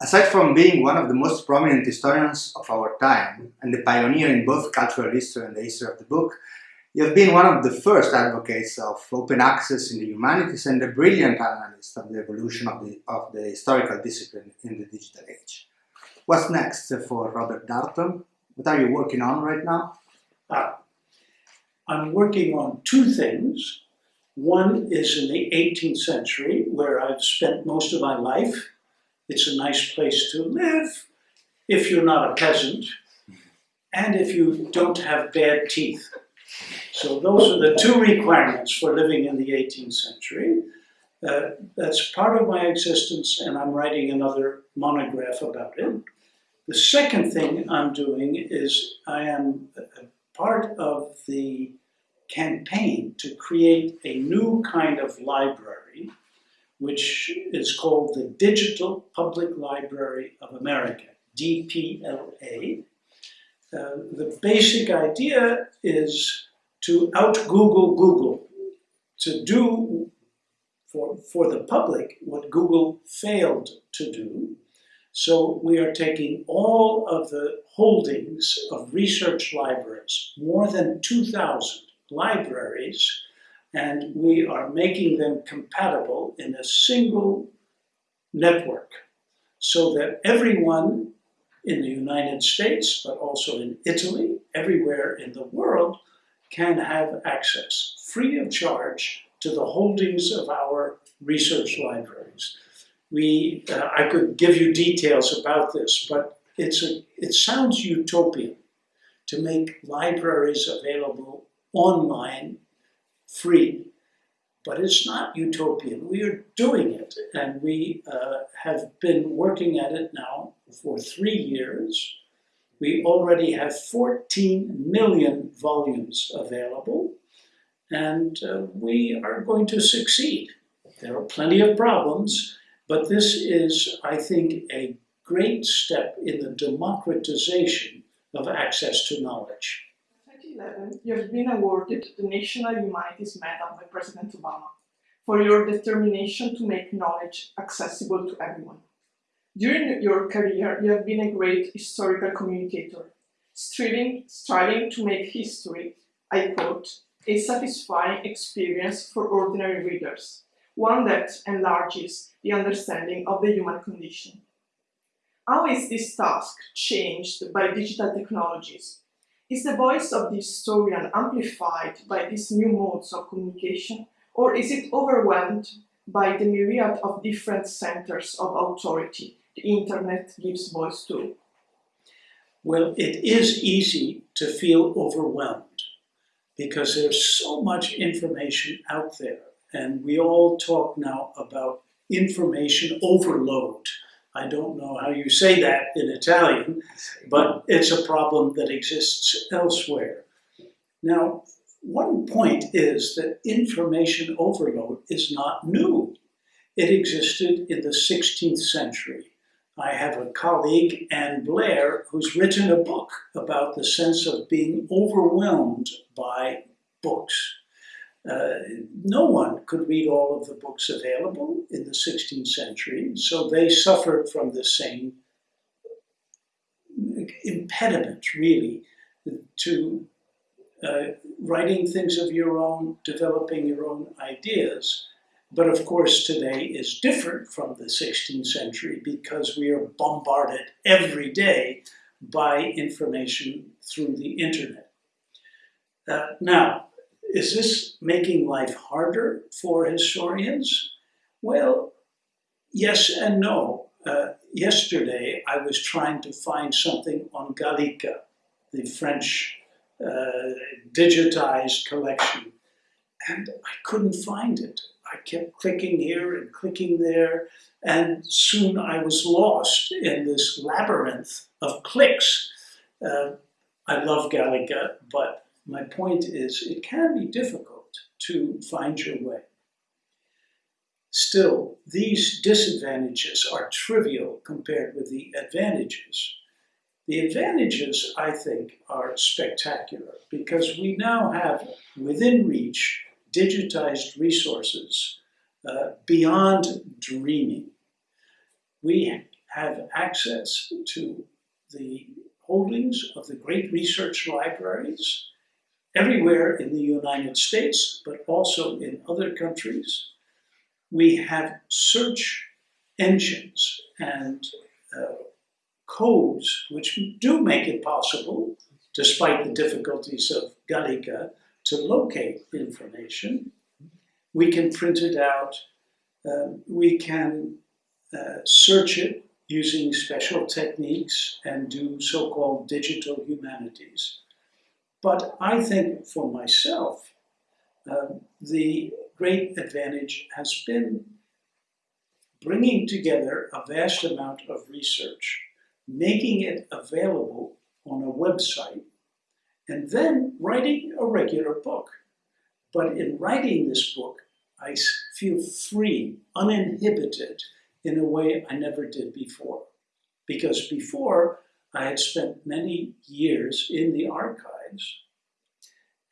Aside from being one of the most prominent historians of our time and the pioneer in both cultural history and the history of the book, you have been one of the first advocates of open access in the humanities and a brilliant analyst of the evolution of the, of the historical discipline in the digital age. What's next for Robert Darnton? What are you working on right now? Uh, I'm working on two things. One is in the 18th century, where I've spent most of my life, it's a nice place to live if you're not a peasant and if you don't have bad teeth. So those are the two requirements for living in the 18th century. Uh, that's part of my existence and I'm writing another monograph about it. The second thing I'm doing is I am part of the campaign to create a new kind of library which is called the Digital Public Library of America, DPLA. Uh, the basic idea is to out-Google Google, to do for, for the public what Google failed to do. So we are taking all of the holdings of research libraries, more than 2,000 libraries, and we are making them compatible in a single network so that everyone in the United States, but also in Italy, everywhere in the world, can have access, free of charge, to the holdings of our research libraries. We, uh, I could give you details about this, but it's a, it sounds utopian to make libraries available online free. But it's not utopian. We are doing it, and we uh, have been working at it now for three years. We already have 14 million volumes available, and uh, we are going to succeed. There are plenty of problems, but this is, I think, a great step in the democratization of access to knowledge. 2011, you have been awarded the National Humanities Medal by President Obama for your determination to make knowledge accessible to everyone. During your career, you have been a great historical communicator, striving, striving to make history, I quote, a satisfying experience for ordinary readers, one that enlarges the understanding of the human condition. How is this task changed by digital technologies is the voice of the historian amplified by these new modes of communication, or is it overwhelmed by the myriad of different centers of authority the internet gives voice to? Well, it is easy to feel overwhelmed because there's so much information out there. And we all talk now about information overload. I don't know how you say that in Italian, but it's a problem that exists elsewhere. Now, one point is that information overload is not new. It existed in the 16th century. I have a colleague, Ann Blair, who's written a book about the sense of being overwhelmed by books. Uh, no one could read all of the books available in the 16th century, so they suffered from the same impediment, really, to uh, writing things of your own, developing your own ideas. But of course, today is different from the 16th century because we are bombarded every day by information through the internet. Uh, now, is this making life harder for historians? Well, yes and no. Uh, yesterday, I was trying to find something on Gallica, the French uh, digitized collection, and I couldn't find it. I kept clicking here and clicking there, and soon I was lost in this labyrinth of clicks. Uh, I love Gallica, but my point is, it can be difficult to find your way. Still, these disadvantages are trivial compared with the advantages. The advantages, I think, are spectacular because we now have within reach digitized resources uh, beyond dreaming. We have access to the holdings of the great research libraries everywhere in the United States, but also in other countries. We have search engines and uh, codes which do make it possible, despite the difficulties of Gallica, to locate information. We can print it out. Uh, we can uh, search it using special techniques and do so-called digital humanities. But I think for myself, uh, the great advantage has been bringing together a vast amount of research, making it available on a website, and then writing a regular book. But in writing this book, I feel free, uninhibited, in a way I never did before. Because before, I had spent many years in the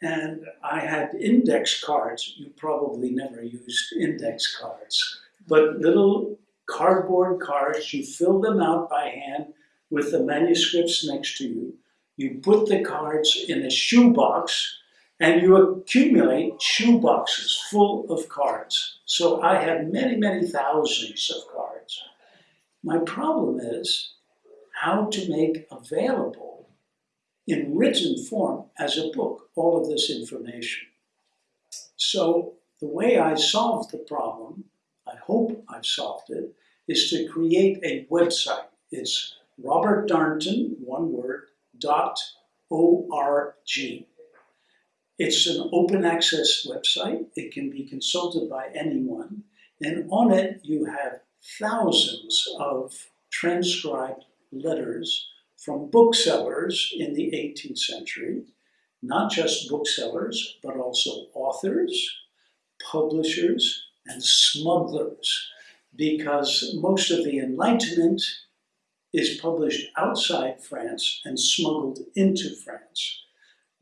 and I had index cards. You probably never used index cards, but little cardboard cards, you fill them out by hand with the manuscripts next to you. You put the cards in a shoebox and you accumulate shoe boxes full of cards. So I have many, many thousands of cards. My problem is how to make available in written form as a book all of this information. So the way I solved the problem, I hope I've solved it, is to create a website. It's Robert Darnton, one word, dot O-R-G. It's an open access website. It can be consulted by anyone. And on it, you have thousands of transcribed letters from booksellers in the 18th century, not just booksellers, but also authors, publishers, and smugglers, because most of the Enlightenment is published outside France and smuggled into France.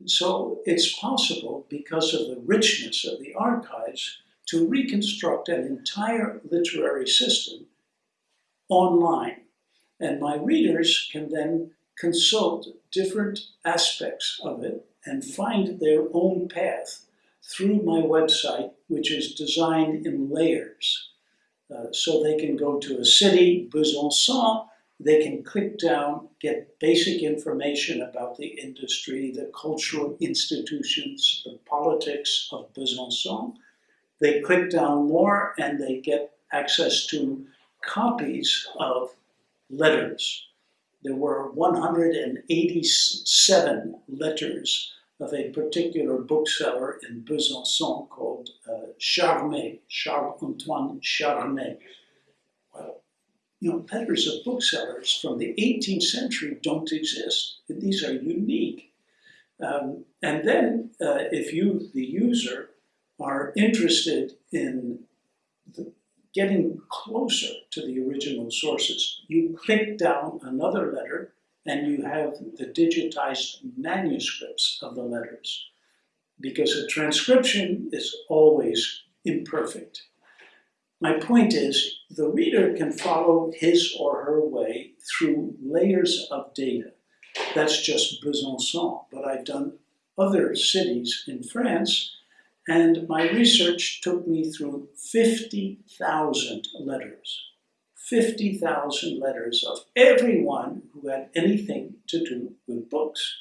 So it's possible, because of the richness of the archives, to reconstruct an entire literary system online. And my readers can then consult different aspects of it and find their own path through my website, which is designed in layers. Uh, so they can go to a city, Besançon, they can click down, get basic information about the industry, the cultural institutions, the politics of Besançon. They click down more and they get access to copies of letters. There were 187 letters of a particular bookseller in Besançon called uh, Charmet, Charles-Antoine Charmet. Well, you know, letters of booksellers from the 18th century don't exist. These are unique. Um, and then uh, if you, the user, are interested in getting closer to the original sources, you click down another letter and you have the digitized manuscripts of the letters. Because a transcription is always imperfect. My point is, the reader can follow his or her way through layers of data. That's just Besançon, but I've done other cities in France, and my research took me through 50,000 letters. 50,000 letters of everyone who had anything to do with books.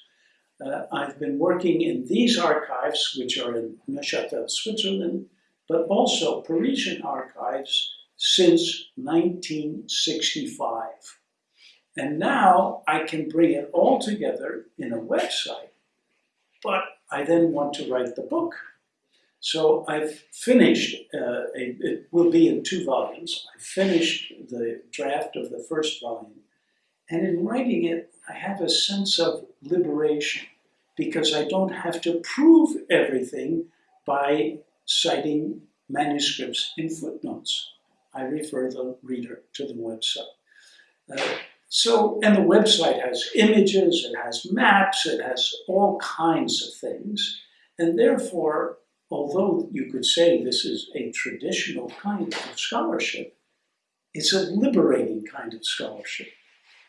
Uh, I've been working in these archives, which are in Neuchâtel, Switzerland, but also Parisian archives since 1965. And now I can bring it all together in a website, but I then want to write the book. So I've finished, uh, a, it will be in two volumes. I finished the draft of the first volume. And in writing it, I have a sense of liberation because I don't have to prove everything by citing manuscripts in footnotes. I refer the reader to the website. Uh, so, and the website has images, it has maps, it has all kinds of things. And therefore, although you could say this is a traditional kind of scholarship, it's a liberating kind of scholarship.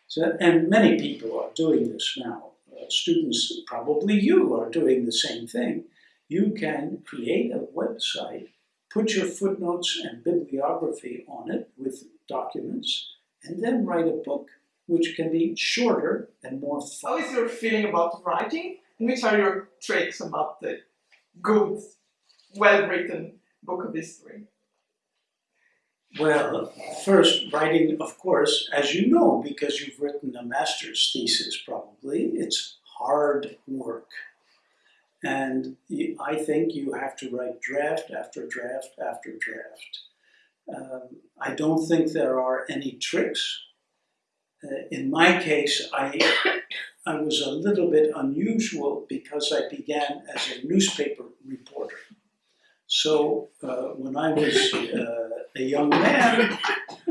So, and many people are doing this now. Uh, students, probably you, are doing the same thing. You can create a website, put your footnotes and bibliography on it with documents, and then write a book which can be shorter and more How fun. is your feeling about writing? And which are your tricks about the good, well-written book of history? Well, first, writing, of course, as you know, because you've written a master's thesis probably, it's hard work. And I think you have to write draft after draft after draft. Um, I don't think there are any tricks. Uh, in my case, I, I was a little bit unusual because I began as a newspaper reporter. So uh, when I was uh, a young man,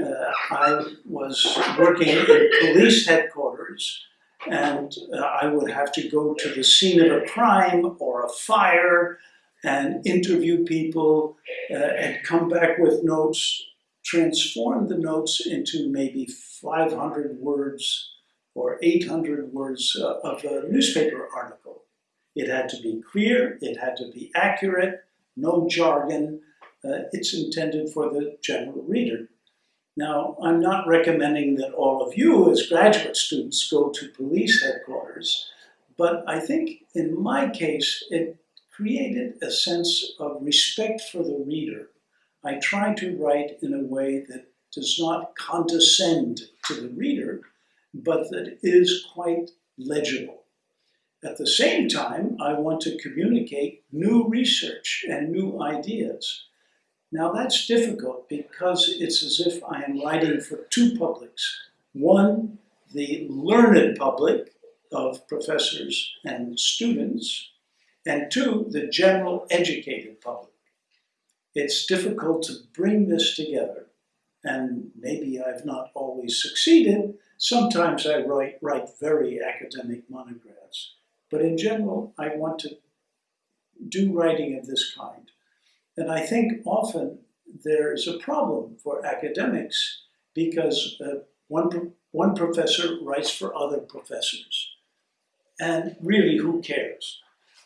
uh, I was working in police headquarters, and uh, I would have to go to the scene of a crime or a fire and interview people uh, and come back with notes, transform the notes into maybe 500 words or 800 words uh, of a newspaper article. It had to be clear, it had to be accurate, no jargon. Uh, it's intended for the general reader. Now, I'm not recommending that all of you, as graduate students, go to police headquarters, but I think in my case, it created a sense of respect for the reader. I try to write in a way that does not condescend to the reader, but that is quite legible. At the same time, I want to communicate new research and new ideas. Now, that's difficult because it's as if I am writing for two publics. One, the learned public of professors and students, and two, the general educated public. It's difficult to bring this together, and maybe I've not always succeeded. Sometimes I write, write very academic monographs. But in general, I want to do writing of this kind. And I think often there is a problem for academics because uh, one, one professor writes for other professors. And really, who cares?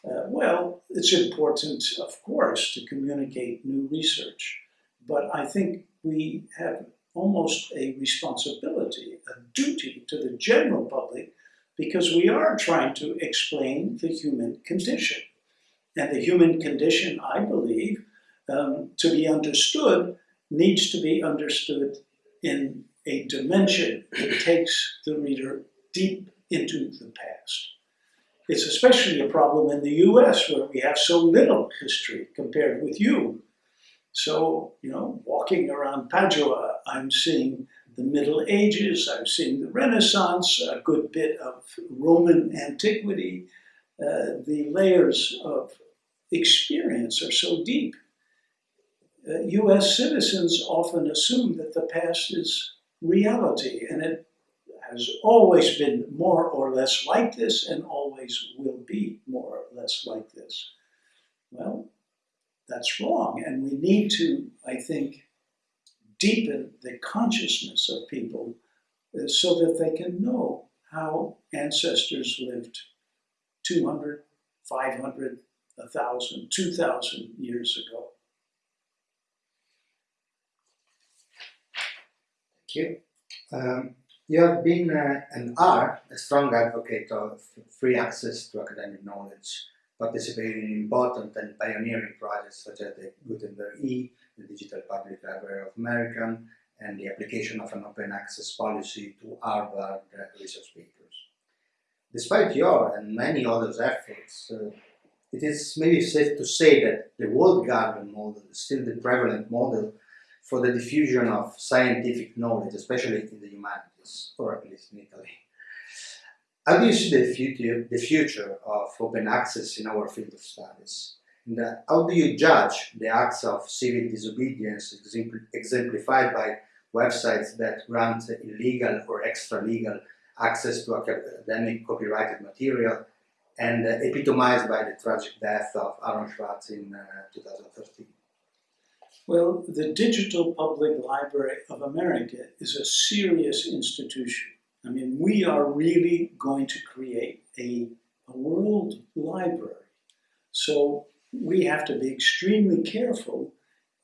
Uh, well, it's important, of course, to communicate new research, but I think we have almost a responsibility, a duty to the general public because we are trying to explain the human condition. And the human condition, I believe, um, to be understood, needs to be understood in a dimension that takes the reader deep into the past. It's especially a problem in the US where we have so little history compared with you. So, you know, walking around Padua, I'm seeing the Middle Ages, I've seen the Renaissance, a good bit of Roman antiquity. Uh, the layers of experience are so deep. Uh, US citizens often assume that the past is reality, and it has always been more or less like this and always will be more or less like this. Well, that's wrong, and we need to, I think, deepen the consciousness of people uh, so that they can know how ancestors lived 200, 500, 1,000, 2,000 years ago. Thank you. Um, you have been uh, and are a strong advocate of free access to academic knowledge, participating in important and pioneering projects such as the Gutenberg E, the Digital Public Library of America, and the application of an open access policy to Harvard research papers. Despite your and many others' efforts, uh, it is maybe safe to say that the walled garden model is still the prevalent model for the diffusion of scientific knowledge, especially in the humanities, or at least in Italy. How do you see the future, the future of open access in our field of studies? And uh, how do you judge the acts of civil disobedience exemplified by websites that grant illegal or extra-legal access to academic copyrighted material and uh, epitomized by the tragic death of Aaron Swartz in uh, 2013? Well, the Digital Public Library of America is a serious institution. I mean, we are really going to create a, a world library. So we have to be extremely careful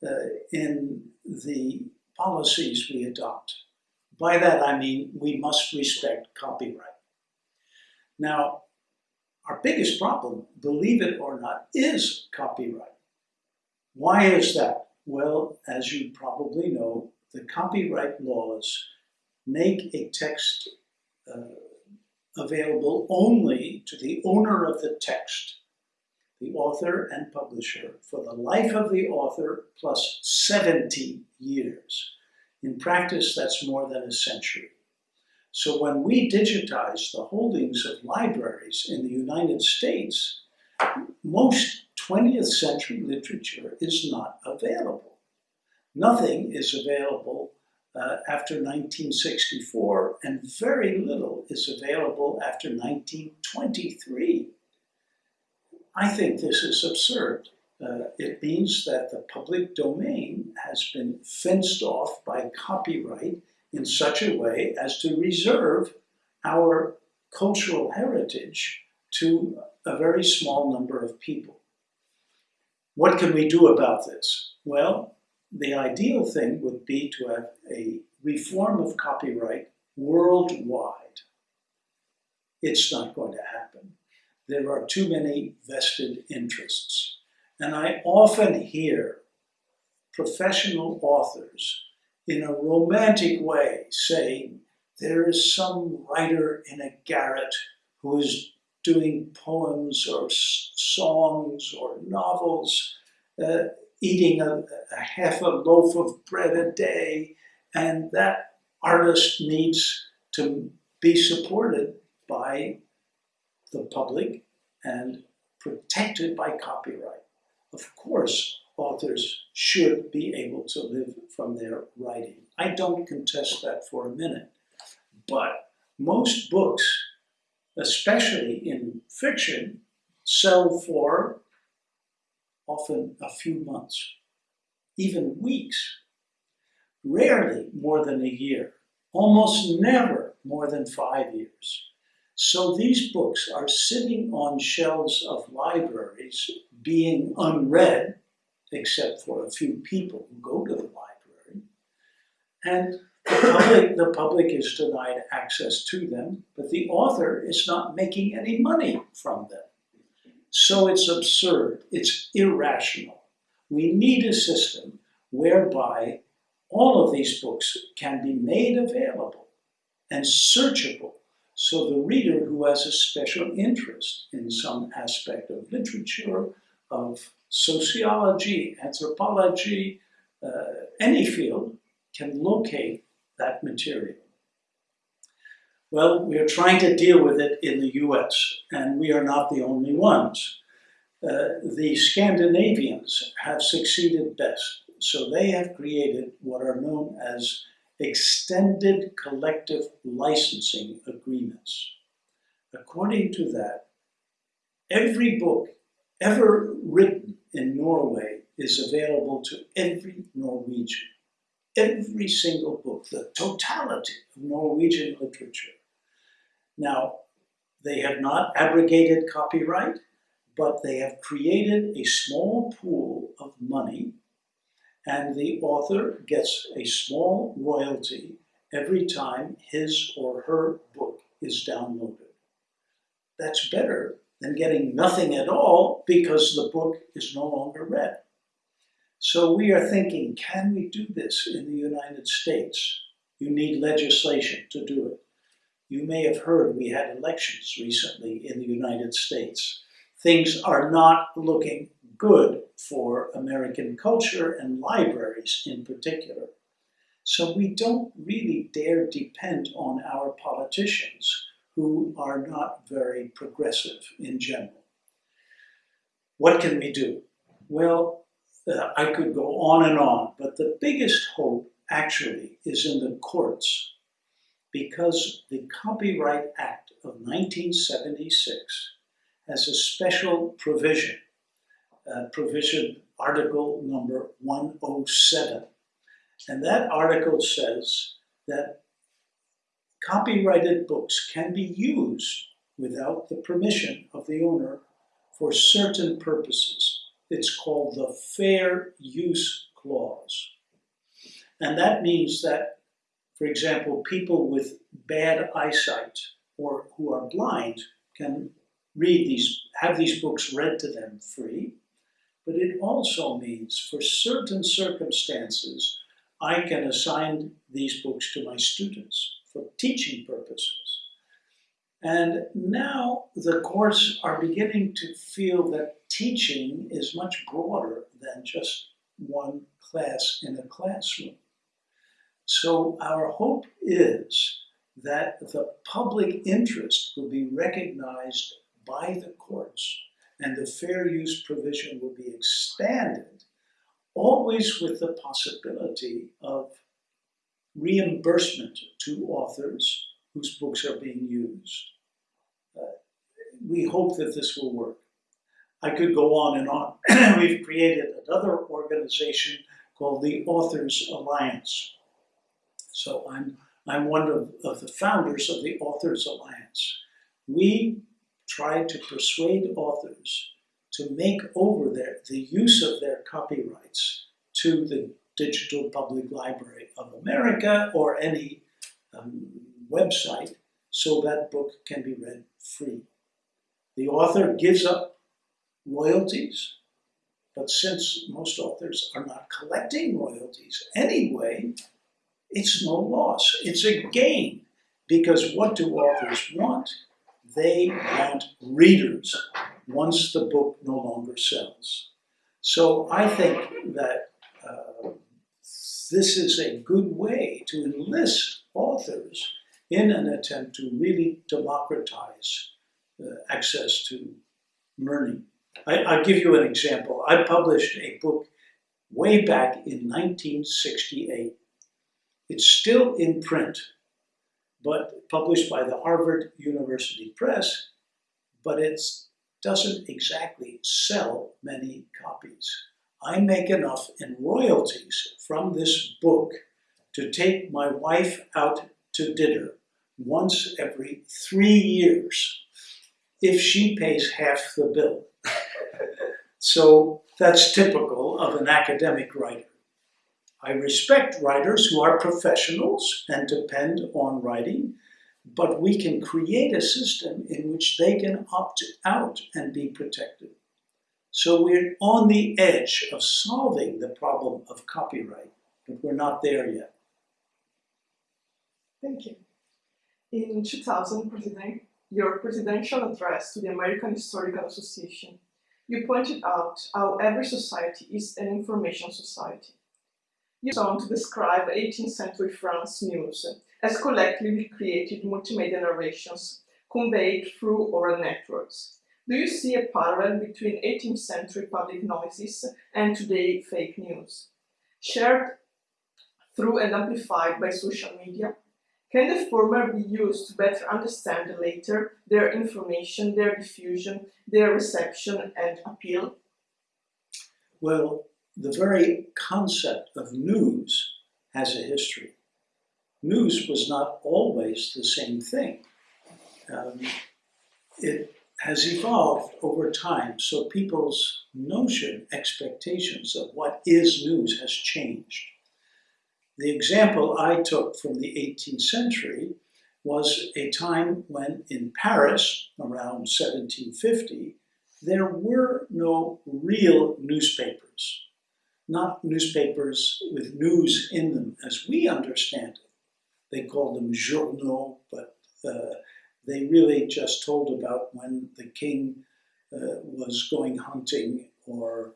uh, in the policies we adopt. By that I mean we must respect copyright. Now, our biggest problem, believe it or not, is copyright. Why is that? Well, as you probably know, the copyright laws make a text uh, available only to the owner of the text, the author and publisher, for the life of the author plus 70 years. In practice, that's more than a century. So when we digitize the holdings of libraries in the United States, most 20th century literature is not available. Nothing is available uh, after 1964, and very little is available after 1923. I think this is absurd. Uh, it means that the public domain has been fenced off by copyright in such a way as to reserve our cultural heritage to a very small number of people. What can we do about this? Well, the ideal thing would be to have a reform of copyright worldwide. It's not going to happen. There are too many vested interests. And I often hear professional authors in a romantic way, saying, there is some writer in a garret who is doing poems or songs or novels, uh, eating a, a half a loaf of bread a day, and that artist needs to be supported by the public and protected by copyright. Of course, authors should be able to live from their writing. I don't contest that for a minute. But most books, especially in fiction, sell for often a few months, even weeks, rarely more than a year, almost never more than five years. So these books are sitting on shelves of libraries being unread except for a few people who go to the library. And the public, the public is denied access to them, but the author is not making any money from them. So it's absurd, it's irrational. We need a system whereby all of these books can be made available and searchable so the reader who has a special interest in some aspect of literature, of sociology, anthropology, uh, any field can locate that material. Well, we are trying to deal with it in the US, and we are not the only ones. Uh, the Scandinavians have succeeded best, so they have created what are known as extended collective licensing agreements. According to that, every book ever written in Norway is available to every Norwegian. Every single book, the totality of Norwegian literature. Now, they have not abrogated copyright, but they have created a small pool of money, and the author gets a small royalty every time his or her book is downloaded. That's better than getting nothing at all because the book is no longer read. So we are thinking, can we do this in the United States? You need legislation to do it. You may have heard we had elections recently in the United States. Things are not looking good for American culture and libraries in particular. So we don't really dare depend on our politicians who are not very progressive in general. What can we do? Well, uh, I could go on and on, but the biggest hope actually is in the courts because the Copyright Act of 1976 has a special provision uh, provision, article number 107. And that article says that copyrighted books can be used without the permission of the owner for certain purposes. It's called the Fair Use Clause. And that means that, for example, people with bad eyesight or who are blind can read these, have these books read to them free. But it also means for certain circumstances, I can assign these books to my students for teaching purposes. And now the courts are beginning to feel that teaching is much broader than just one class in a classroom. So our hope is that the public interest will be recognized by the courts and the fair use provision will be expanded, always with the possibility of reimbursement to authors whose books are being used. Uh, we hope that this will work. I could go on and on. We've created another organization called the Authors Alliance. So I'm, I'm one of, of the founders of the Authors Alliance. We try to persuade authors to make over their, the use of their copyrights to the Digital Public Library of America or any um, website so that book can be read free. The author gives up royalties, but since most authors are not collecting royalties anyway, it's no loss, it's a gain. Because what do authors want? They want readers once the book no longer sells. So I think that uh, this is a good way to enlist authors in an attempt to really democratize uh, access to learning. I, I'll give you an example. I published a book way back in 1968. It's still in print, but published by the Harvard University Press, but it doesn't exactly sell many copies. I make enough in royalties from this book to take my wife out to dinner once every three years if she pays half the bill. so that's typical of an academic writer. I respect writers who are professionals and depend on writing, but we can create a system in which they can opt out and be protected. So we're on the edge of solving the problem of copyright, but we're not there yet. Thank you. In 2000, your presidential address to the American Historical Association, you pointed out how every society is an information society. Went on to describe 18th century France news as collectively created multimedia narrations conveyed through oral networks. Do you see a parallel between 18th century public noises and today fake news? Shared through and amplified by social media, can the former be used to better understand the later, their information, their diffusion, their reception and appeal? Well, the very concept of news has a history. News was not always the same thing. Um, it has evolved over time, so people's notion, expectations of what is news has changed. The example I took from the 18th century was a time when in Paris, around 1750, there were no real newspapers not newspapers with news in them as we understand it. They called them journaux, but uh, they really just told about when the king uh, was going hunting or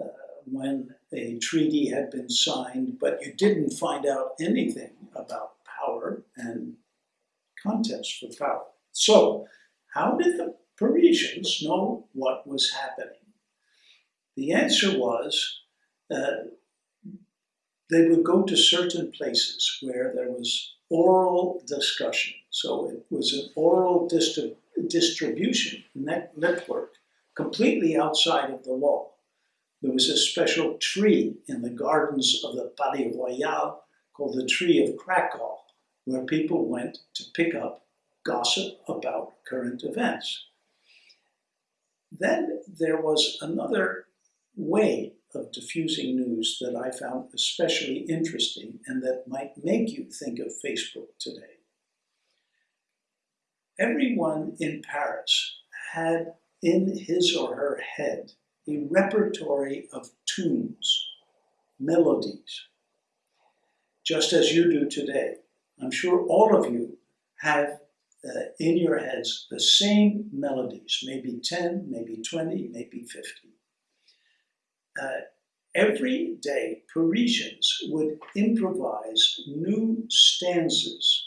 uh, when a treaty had been signed, but you didn't find out anything about power and contest for power. So, how did the Parisians know what was happening? The answer was uh, they would go to certain places where there was oral discussion. So it was an oral distri distribution net network completely outside of the law. there was a special tree in the gardens of the Palais Royal called the Tree of Krakow, where people went to pick up gossip about current events. Then there was another way of diffusing news that I found especially interesting and that might make you think of Facebook today. Everyone in Paris had in his or her head a repertory of tunes, melodies, just as you do today. I'm sure all of you have uh, in your heads the same melodies, maybe 10, maybe 20, maybe 50. Uh, every day, Parisians would improvise new stanzas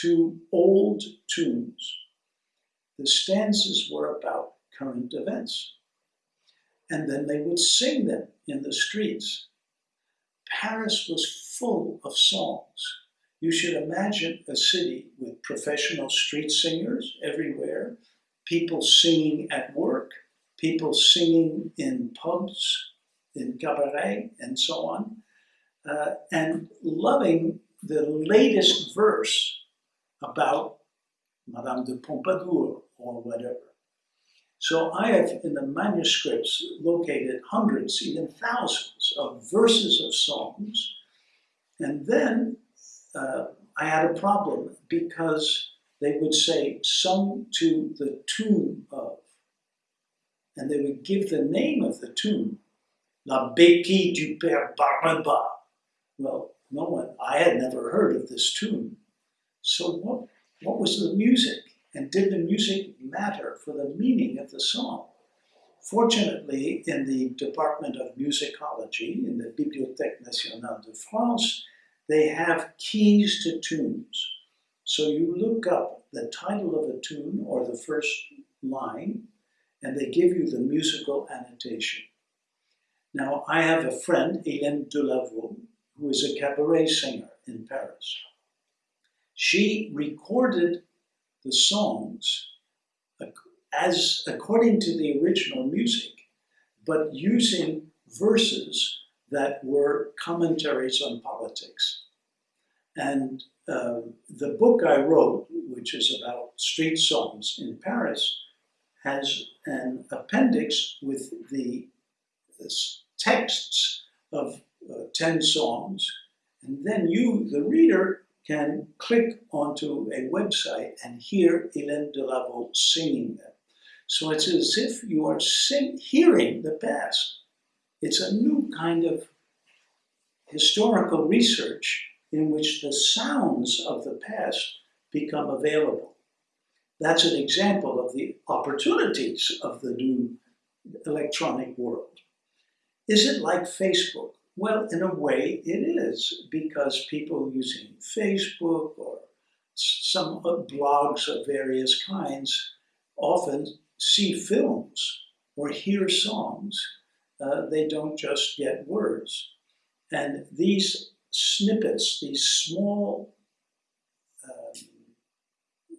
to old tunes. The stanzas were about current events. And then they would sing them in the streets. Paris was full of songs. You should imagine a city with professional street singers everywhere, people singing at work, people singing in pubs, in cabaret, and so on, uh, and loving the latest verse about Madame de Pompadour or whatever. So I have in the manuscripts located hundreds, even thousands of verses of songs. And then uh, I had a problem because they would say sung to the tune of, and they would give the name of the tune, La Béquille du Père Barnaba. Well, no one, I had never heard of this tune. So what, what was the music? And did the music matter for the meaning of the song? Fortunately, in the Department of Musicology, in the Bibliothèque Nationale de France, they have keys to tunes. So you look up the title of a tune or the first line, and they give you the musical annotation. Now, I have a friend, Hélène Delavault, who is a cabaret singer in Paris. She recorded the songs as according to the original music, but using verses that were commentaries on politics. And uh, the book I wrote, which is about street songs in Paris, has an appendix with the texts of uh, 10 songs. And then you, the reader, can click onto a website and hear Hélène Delavault singing them. So it's as if you are sing, hearing the past. It's a new kind of historical research in which the sounds of the past become available. That's an example of the opportunities of the new electronic world. Is it like Facebook? Well, in a way, it is because people using Facebook or some blogs of various kinds often see films or hear songs. Uh, they don't just get words. And these snippets, these small um,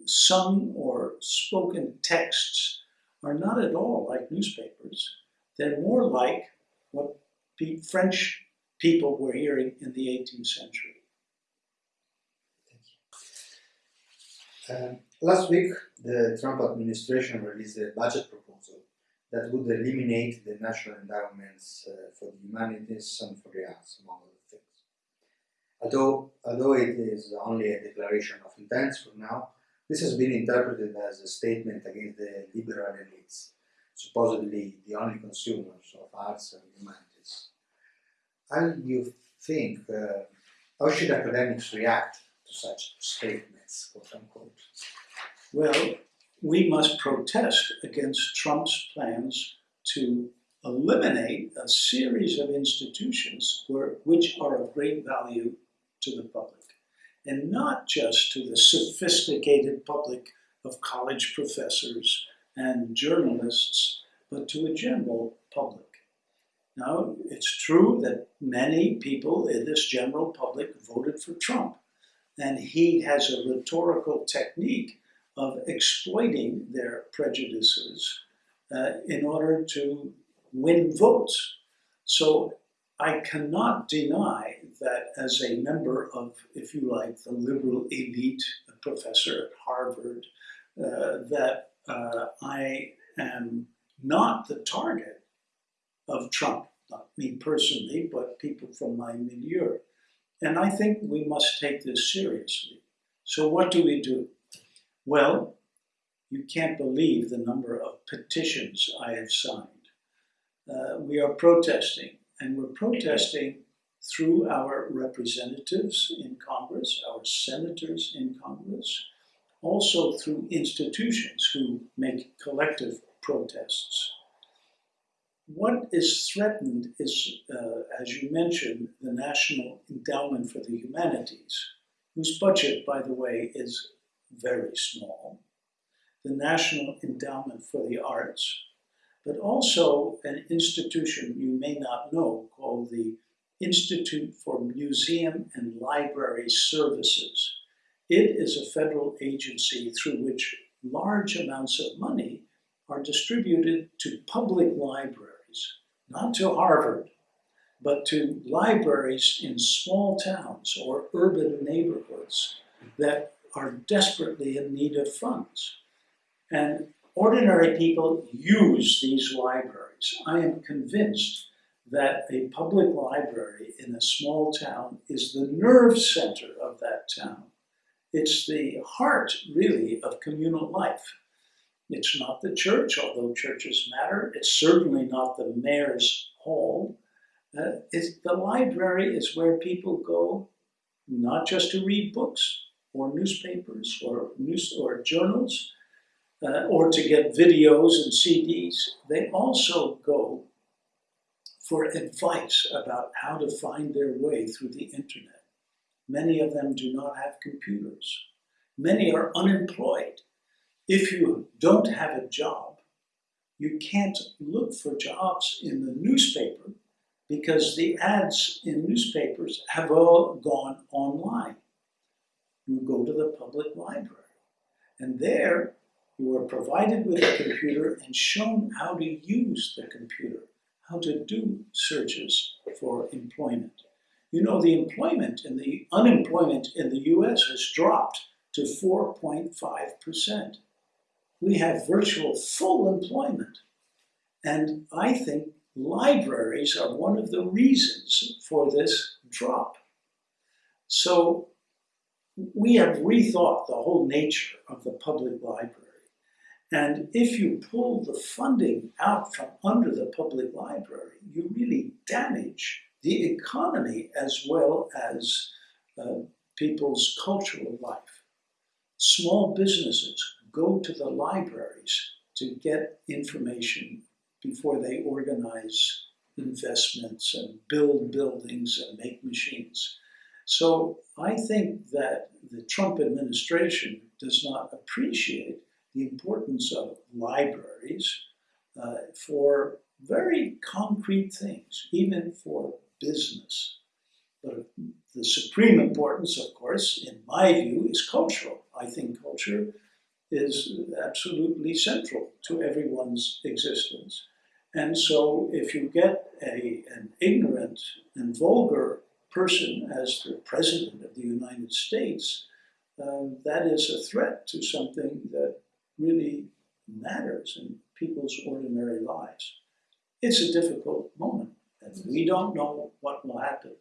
sung or spoken texts, are not at all like newspapers. They're more like what French people were hearing in the 18th century. Um, last week, the Trump administration released a budget proposal that would eliminate the national endowments uh, for the humanities and for the arts, among other things. Although, although it is only a declaration of intent for now, this has been interpreted as a statement against the liberal elites, supposedly the only consumers of arts and humanities. How do you think, uh, how should academics react to such statements, quote unquote? Well, we must protest against Trump's plans to eliminate a series of institutions where, which are of great value to the public, and not just to the sophisticated public of college professors and journalists, but to a general public. Now, it's true that many people in this general public voted for Trump, and he has a rhetorical technique of exploiting their prejudices uh, in order to win votes. So I cannot deny that as a member of, if you like, the liberal elite, a professor at Harvard, uh, that uh, I am not the target of Trump, not me personally, but people from my milieu. And I think we must take this seriously. So, what do we do? Well, you can't believe the number of petitions I have signed. Uh, we are protesting, and we're protesting through our representatives in Congress, our senators in Congress, also through institutions who make collective protests. What is threatened is, uh, as you mentioned, the National Endowment for the Humanities, whose budget, by the way, is very small, the National Endowment for the Arts, but also an institution you may not know called the Institute for Museum and Library Services. It is a federal agency through which large amounts of money are distributed to public libraries, not to Harvard, but to libraries in small towns or urban neighborhoods that are desperately in need of funds. And ordinary people use these libraries. I am convinced that a public library in a small town is the nerve center of that town. It's the heart, really, of communal life. It's not the church, although churches matter. It's certainly not the mayor's hall. Uh, the library is where people go not just to read books or newspapers or news or journals uh, or to get videos and CDs. They also go for advice about how to find their way through the internet. Many of them do not have computers. Many are unemployed. If you don't have a job, you can't look for jobs in the newspaper because the ads in newspapers have all gone online. You go to the public library, and there you are provided with a computer and shown how to use the computer, how to do searches for employment. You know, the employment and the unemployment in the US has dropped to 4.5%. We have virtual full employment. And I think libraries are one of the reasons for this drop. So we have rethought the whole nature of the public library. And if you pull the funding out from under the public library, you really damage the economy as well as uh, people's cultural life. Small businesses go to the libraries to get information before they organize investments and build buildings and make machines. So I think that the Trump administration does not appreciate the importance of libraries uh, for very concrete things, even for business. But the supreme importance, of course, in my view, is cultural. I think culture is absolutely central to everyone's existence. And so if you get a, an ignorant and vulgar person as the president of the United States, uh, that is a threat to something that really matters in people's ordinary lives. It's a difficult moment, and we don't know what will happen.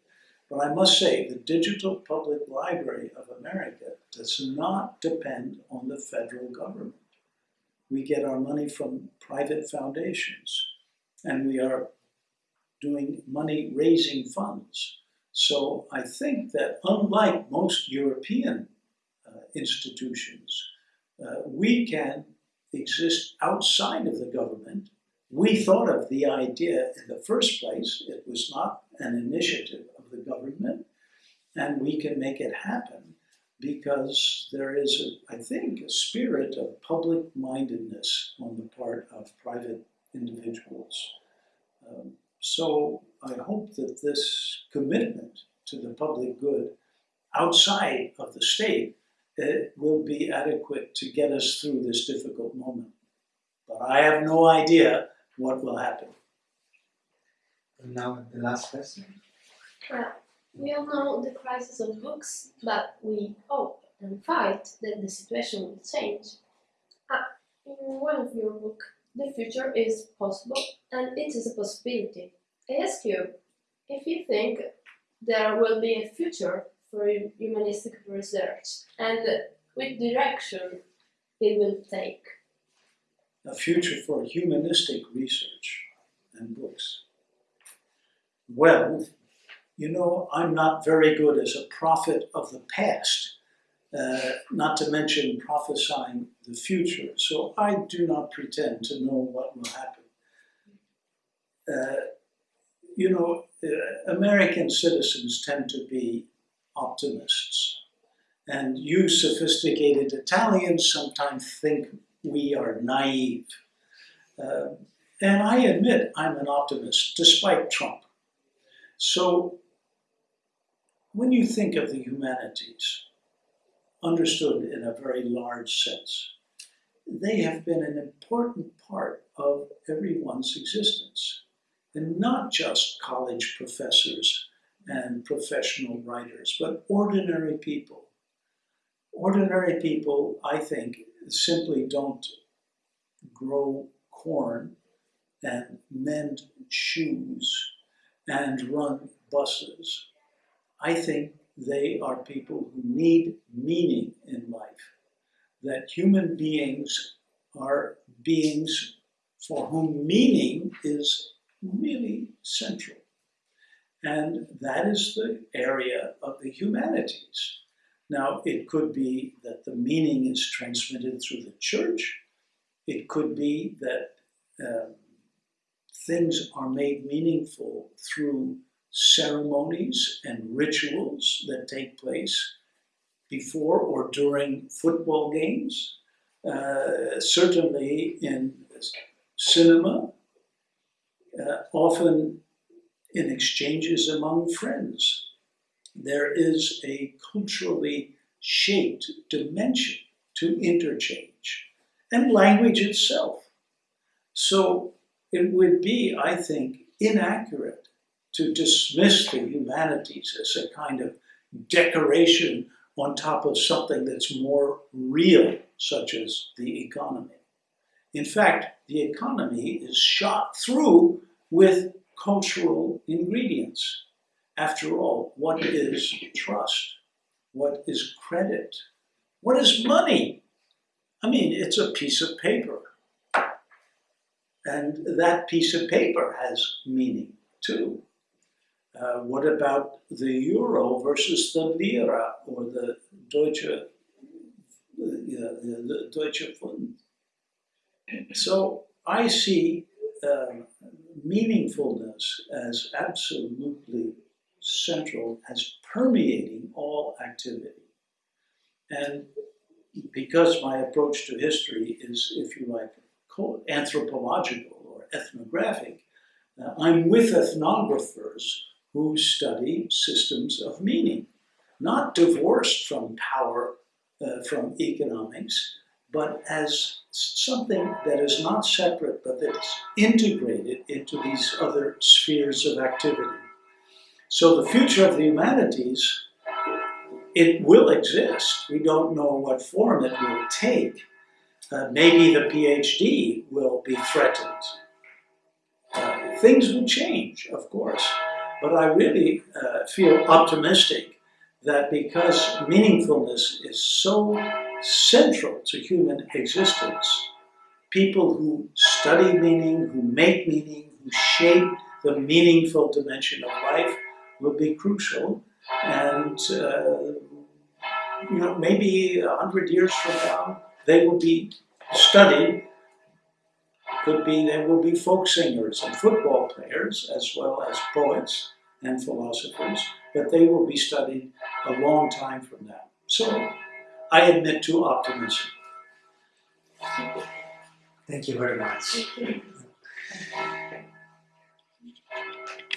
But I must say, the Digital Public Library of America does not depend on the federal government. We get our money from private foundations and we are doing money raising funds. So I think that unlike most European uh, institutions, uh, we can exist outside of the government. We thought of the idea in the first place, it was not an initiative of the government, and we can make it happen because there is, a, I think, a spirit of public mindedness on the part of private individuals. Um, so I hope that this commitment to the public good outside of the state uh, will be adequate to get us through this difficult moment. But I have no idea what will happen. And now the last question. Well, we all know the crisis of books, but we hope and fight that the situation will change. Uh, in one of your books, the future is possible and it is a possibility. I ask you if you think there will be a future for humanistic research and which direction it will take. A future for humanistic research and books. Well, you know, I'm not very good as a prophet of the past, uh, not to mention prophesying the future, so I do not pretend to know what will happen. Uh, you know, uh, American citizens tend to be optimists. And you sophisticated Italians sometimes think we are naive. Uh, and I admit I'm an optimist, despite Trump. So when you think of the humanities, understood in a very large sense, they have been an important part of everyone's existence. And not just college professors and professional writers, but ordinary people. Ordinary people, I think, simply don't grow corn and mend shoes and run buses. I think they are people who need meaning in life, that human beings are beings for whom meaning is really central. And that is the area of the humanities. Now, it could be that the meaning is transmitted through the church. It could be that um, things are made meaningful through ceremonies and rituals that take place before or during football games. Uh, certainly in cinema, uh, often in exchanges among friends. There is a culturally shaped dimension to interchange and language itself. So it would be, I think, inaccurate to dismiss the humanities as a kind of decoration on top of something that's more real, such as the economy. In fact, the economy is shot through with cultural ingredients. After all, what is trust? What is credit? What is money? I mean, it's a piece of paper. And that piece of paper has meaning too. Uh, what about the euro versus the lira or the Deutsche, the Deutsche Pfund? So I see uh, meaningfulness as absolutely central, as permeating all activity. And because my approach to history is, if you like, anthropological or ethnographic, uh, I'm with ethnographers who study systems of meaning, not divorced from power, uh, from economics, but as something that is not separate, but that is integrated into these other spheres of activity. So the future of the humanities, it will exist. We don't know what form it will take. Uh, maybe the PhD will be threatened. Uh, things will change, of course. But I really uh, feel optimistic that because meaningfulness is so central to human existence, people who study meaning, who make meaning, who shape the meaningful dimension of life will be crucial. And, uh, you know, maybe a hundred years from now, they will be studied. Could be there will be folk singers and football players, as well as poets and philosophers, but they will be studied a long time from now. So I admit to optimism. Thank you very much.